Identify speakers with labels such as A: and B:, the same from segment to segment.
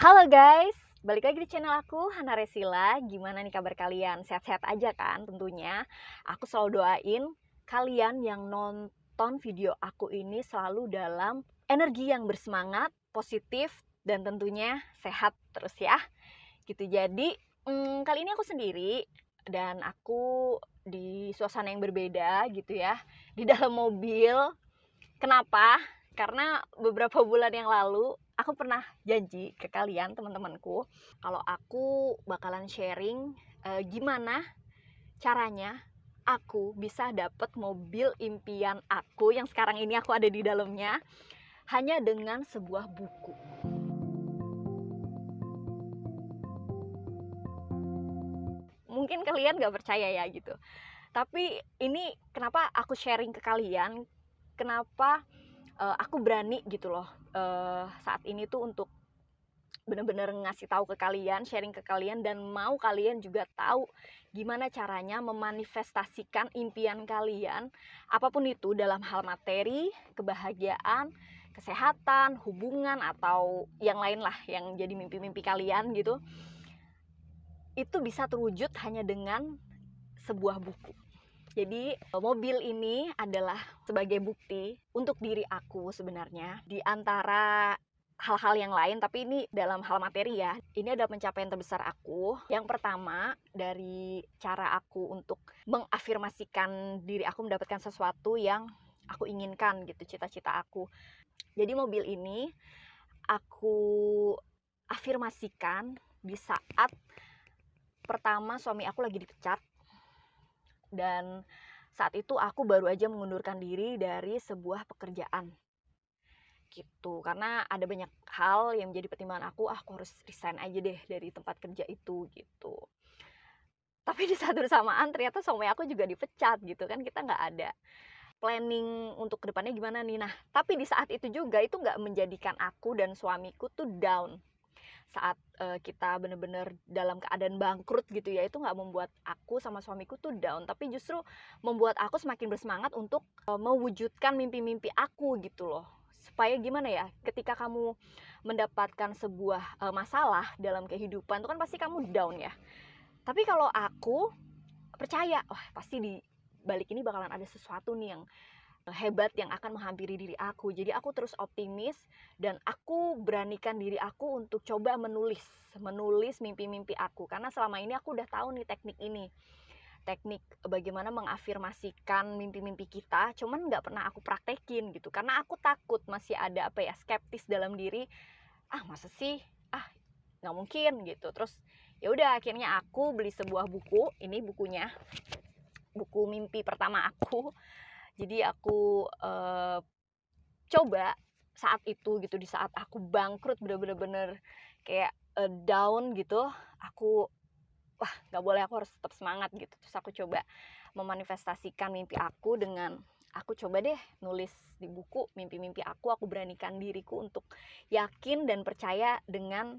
A: Halo guys, balik lagi di channel aku Hana Resila. Gimana nih kabar kalian? Sehat-sehat aja kan tentunya. Aku selalu doain kalian yang nonton video aku ini selalu dalam energi yang bersemangat, positif dan tentunya sehat terus ya. Gitu. Jadi, hmm, kali ini aku sendiri dan aku di suasana yang berbeda gitu ya. Di dalam mobil. Kenapa? Karena beberapa bulan yang lalu aku pernah janji ke kalian teman-temanku kalau aku bakalan sharing uh, gimana caranya aku bisa dapet mobil impian aku yang sekarang ini aku ada di dalamnya hanya dengan sebuah buku. Mungkin kalian gak percaya ya gitu. Tapi ini kenapa aku sharing ke kalian, kenapa uh, aku berani gitu loh uh, saat ini tuh untuk bener-bener ngasih tahu ke kalian, sharing ke kalian dan mau kalian juga tahu gimana caranya memanifestasikan impian kalian apa pun itu dalam hal materi, kebahagiaan, kesehatan, hubungan atau yang lain lah yang jadi mimpi-mimpi kalian gitu. Itu bisa terwujud hanya dengan sebuah buku. Jadi mobil ini adalah sebagai bukti untuk diri aku sebenarnya. Di antara hal-hal yang lain tapi ini dalam hal materi ya ini adalah pencapaian terbesar aku. Yang pertama dari cara aku untuk mengafirmasikan diri aku mendapatkan sesuatu yang aku inginkan gitu cita-cita aku. Jadi mobil ini aku afirmasikan di saat pertama suami aku lagi dipecat dan saat itu aku baru aja mengundurkan diri dari sebuah pekerjaan. Gitu karena ada banyak hal yang menjadi pertimbangan aku ah aku harus resign aja deh dari tempat kerja itu gitu. Tapi di saat bersamaan ternyata suami aku juga dipecat gitu kan kita nggak ada planning untuk ke depannya gimana nih. Nah tapi di saat itu juga itu nggak menjadikan aku dan suamiku tuh down saat uh, kita bener-bener dalam keadaan bangkrut gitu ya itu nggak membuat aku sama suamiku tuh down tapi justru membuat aku semakin bersemangat untuk uh, mewujudkan mimpi-mimpi aku gitu loh. Supaya gimana ya ketika kamu mendapatkan sebuah uh, masalah dalam kehidupan itu kan pasti kamu down ya. Tapi kalau aku percaya wah pasti di balik ini bakalan ada sesuatu nih yang hebat yang akan menghampiri diri aku. Jadi aku terus optimis dan aku beranikan diri aku untuk coba menulis, menulis mimpi-mimpi aku. Karena selama ini aku udah tahu nih teknik ini. Teknik bagaimana mengafirmasikan mimpi-mimpi kita, cuman nggak pernah aku praktekin gitu. Karena aku takut masih ada apa ya skeptis dalam diri. Ah masa sih? Ah nggak mungkin gitu. Terus ya udah akhirnya aku beli sebuah buku. Ini bukunya, buku mimpi pertama aku jadi aku uh, coba saat itu gitu di saat aku bangkrut bener-bener kayak uh, down gitu aku wah nggak boleh aku harus tetap semangat gitu. Terus aku coba memanifestasikan mimpi aku dengan aku coba deh nulis di buku mimpi-mimpi aku aku beranikan diriku untuk yakin dan percaya dengan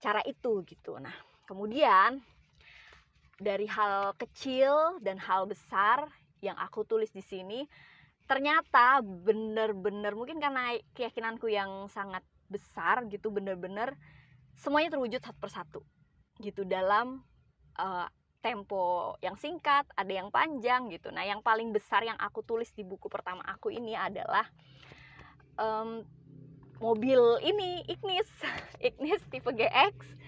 A: cara itu gitu. Nah kemudian dari hal kecil dan hal besar yang aku tulis di sini ternyata bener-bener mungkin karena keyakinanku yang sangat besar gitu bener-bener semuanya terwujud satu persatu gitu dalam uh, tempo yang singkat ada yang panjang gitu. Nah yang paling besar yang aku tulis di buku pertama aku ini adalah um, mobil ini Ignis. Ignis tipe GX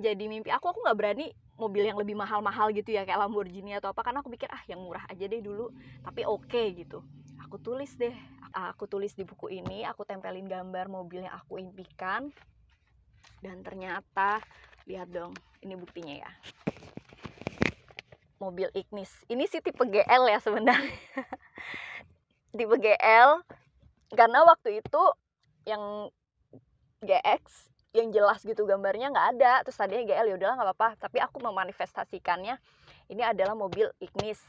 A: jadi mimpi aku aku nggak berani mobil yang lebih mahal-mahal gitu ya kayak Lamborghini atau apa karena aku pikir ah yang murah aja deh dulu tapi oke okay, gitu. Aku tulis deh aku tulis di buku ini aku tempelin gambar mobil yang aku impikan dan ternyata lihat dong ini buktinya ya. Mobil Ignis. Ini sih tipe GL ya sebenarnya. Tipe GL karena waktu itu yang GX yang jelas gitu gambarnya nggak ada. Terus tadinya GL ya udahlah nggak apa-apa. Tapi aku memanifestasikannya ini adalah mobil Ignis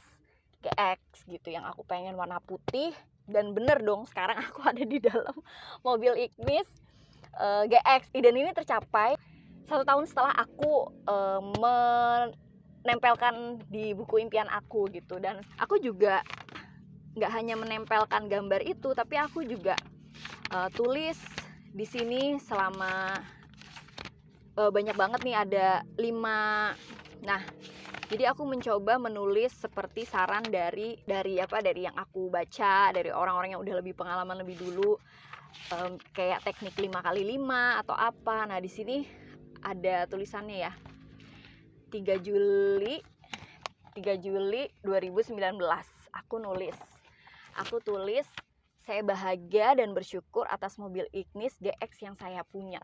A: GX gitu yang aku pengen warna putih. Dan bener dong sekarang aku ada di dalam mobil Ignis uh, eh, GX dan ini tercapai satu tahun setelah aku uh, menempelkan di buku impian aku gitu. Dan aku juga nggak hanya menempelkan gambar itu tapi aku juga uh, tulis di sini selama uh, banyak banget nih ada lima. Nah jadi aku mencoba menulis seperti saran dari dari apa dari yang aku baca dari orang-orang yang udah lebih pengalaman lebih dulu. Um, kayak teknik 5 kali 5 atau apa. Nah di sini ada tulisannya ya. 3 Juli 3 Juli 2019 aku nulis. Aku tulis saya bahagia dan bersyukur atas mobil Ignis DX yang saya punya.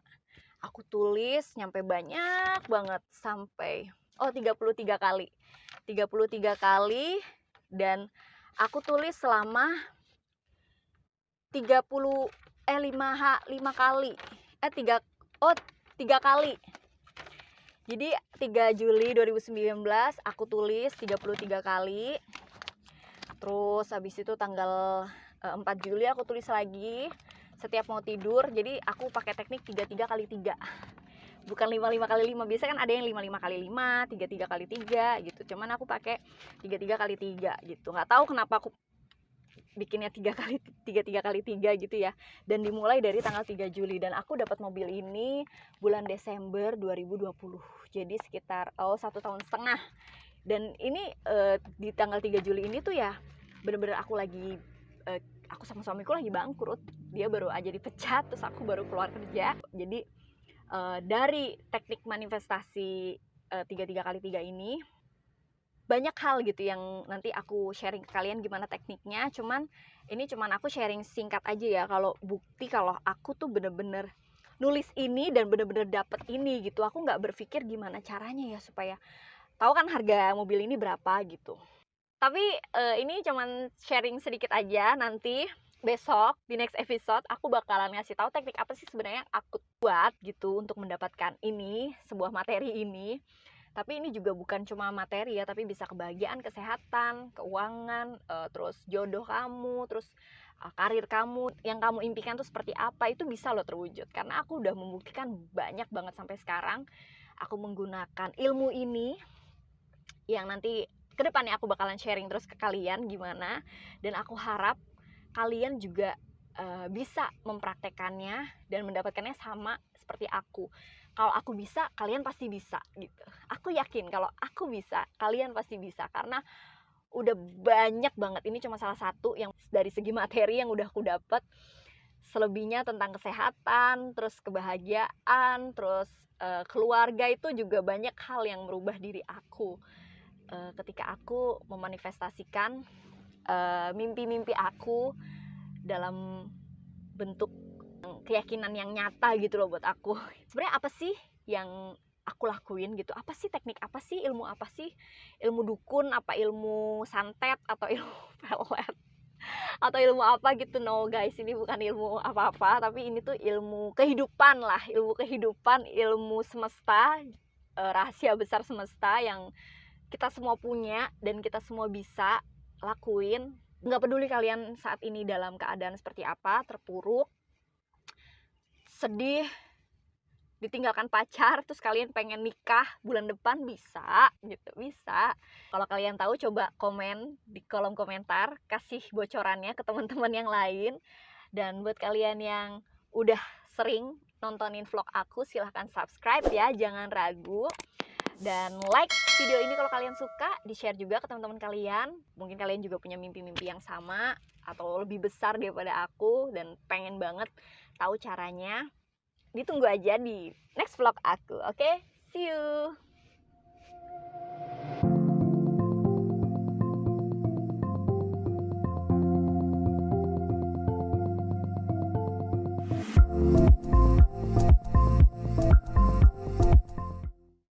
A: Aku tulis nyampe banyak banget sampai oh 33 kali. 33 kali dan aku tulis selama 30 eh 5 h 5 kali. Eh 3 oh 3 kali. Jadi 3 Juli 2019 aku tulis 33 kali. Terus habis itu tanggal 4 eh, Juli aku tulis lagi setiap mau tidur jadi aku pakai teknik 33 kali 3 bukan 55 kali 5 biasa kan ada yang 55 kali 5 33 kali 3 gitu. Cuman aku pakai 33 kali 3 gitu. Nggak tahu kenapa aku bikinnya tiga kali tiga tiga kali tiga gitu ya. Dan dimulai dari tanggal 3 Juli dan aku dapat mobil ini bulan Desember 2020 jadi sekitar oh satu tahun setengah. Dan ini uh, di tanggal 3 Juli ini tuh ya bener-bener aku lagi uh, aku sama suamiku lagi bangkrut. Dia baru aja dipecat terus aku baru keluar kerja. Jadi uh, dari teknik manifestasi tiga tiga kali tiga ini banyak hal gitu yang nanti aku sharing ke kalian gimana tekniknya. Cuman ini cuman aku sharing singkat aja ya. Kalau bukti kalau aku tuh bener-bener nulis ini dan bener-bener dapet ini gitu aku nggak berpikir gimana caranya ya supaya tahu kan harga mobil ini berapa gitu tapi uh, ini cuman sharing sedikit aja nanti besok di next episode aku bakalan ngasih tahu teknik apa sih sebenarnya yang aku buat gitu untuk mendapatkan ini sebuah materi ini. Tapi ini juga bukan cuma materi ya tapi bisa kebahagiaan kesehatan keuangan uh, terus jodoh kamu terus uh, karir kamu yang kamu impikan tuh seperti apa itu bisa loh terwujud. Karena aku udah membuktikan banyak banget sampai sekarang aku menggunakan ilmu ini yang nanti ke depannya aku bakalan sharing terus ke kalian gimana. Dan aku harap kalian juga uh, bisa mempraktekannya dan mendapatkannya sama seperti aku. Kalau aku bisa kalian pasti bisa gitu. Aku yakin kalau aku bisa kalian pasti bisa. Karena udah banyak banget. Ini cuma salah satu yang dari segi materi yang udah aku dapat. Selebihnya tentang kesehatan terus kebahagiaan terus uh, keluarga itu juga banyak hal yang merubah diri aku uh, ketika aku memanifestasikan eh, mimpi-mimpi uh, aku dalam bentuk keyakinan yang nyata gitu loh buat aku. Sebenarnya apa sih yang aku lakuin gitu? Apa sih teknik apa sih? Ilmu apa sih? Ilmu dukun apa ilmu santet atau ilmu pelet? Atau ilmu apa gitu? No guys ini bukan ilmu apa-apa tapi ini tuh ilmu kehidupan lah. Ilmu kehidupan ilmu semesta eh, rahasia besar semesta yang kita semua punya dan kita semua bisa lakuin. Nggak peduli kalian saat ini dalam keadaan seperti apa terpuruk sedih ditinggalkan pacar terus kalian pengen nikah bulan depan bisa gitu bisa. Kalau kalian tahu coba komen di kolom komentar kasih bocorannya ke teman-teman yang lain. Dan buat kalian yang udah sering nontonin vlog aku silahkan subscribe ya jangan ragu dan like video ini kalau kalian suka di share juga ke teman-teman kalian. Mungkin kalian juga punya mimpi-mimpi yang sama atau lebih besar daripada aku dan pengen banget tahu caranya. Ditunggu aja di next vlog aku oke? Okay? see you